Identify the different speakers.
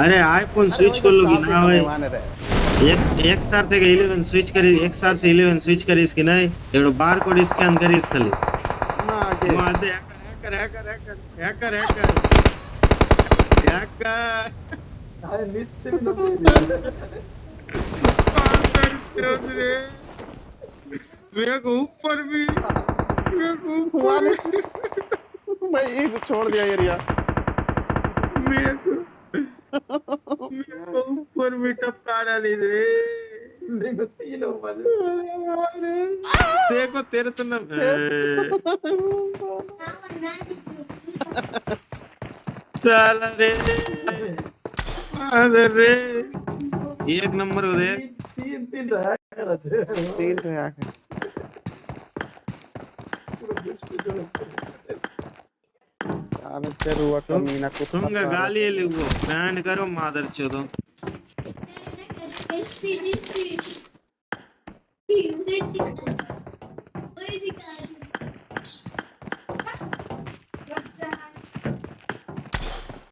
Speaker 1: अरे iPhone switch कर लोगी ना भाई। एक एक सार থেকে 11 स्विच करी एक सार से 11 स्विच करी इसकी नहीं एवढं बार कोड स्कॅन करी इस खाली
Speaker 2: ना के
Speaker 1: माझे hacker hacker hacker hacker hacker hacker
Speaker 2: अरे नीचे भी
Speaker 1: चौधरी मेरे को ऊपर भी मेरे को ऊपर भी।
Speaker 2: भाई एक छोड़ दिया एरिया
Speaker 1: मेरे को बेटा प्राणा दे रे
Speaker 2: देखो
Speaker 1: तेरे तो ना चल रे अरे रे एक नंबर हो दे
Speaker 2: तीन तीन रहा कर तीन रहा कर चार चार हुआ तो मीना कुछ
Speaker 1: तुम गाली ले वो बैंड करो मादर चोदो
Speaker 3: SPD